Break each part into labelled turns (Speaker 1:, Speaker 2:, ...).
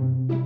Speaker 1: Thank you.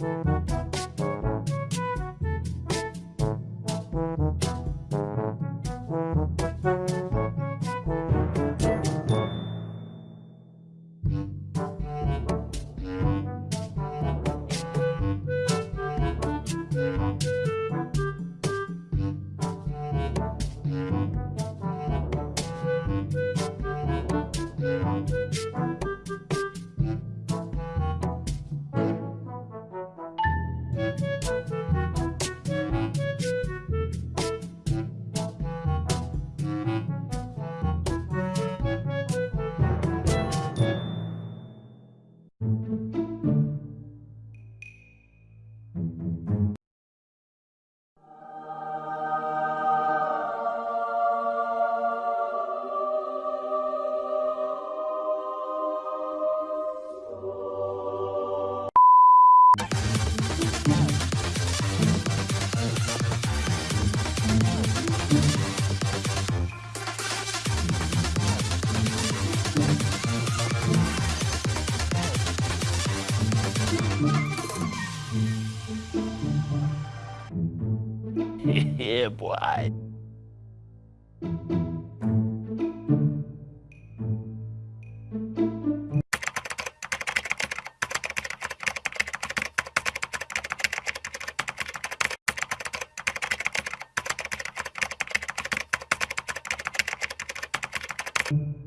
Speaker 1: you. yeah, boy. Thank you.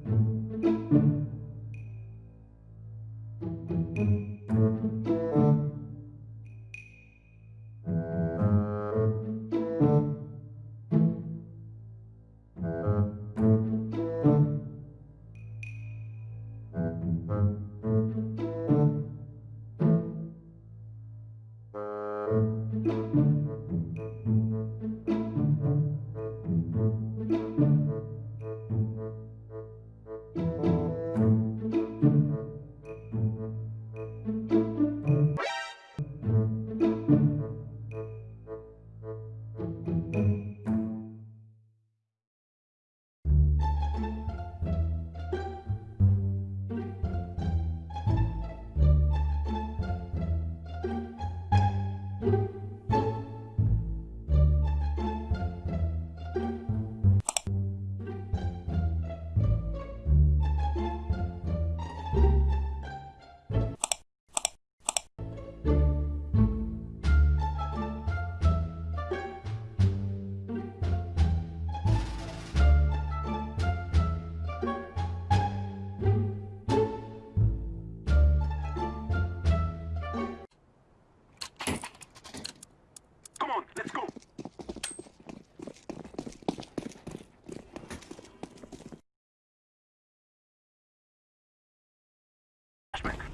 Speaker 1: attachment.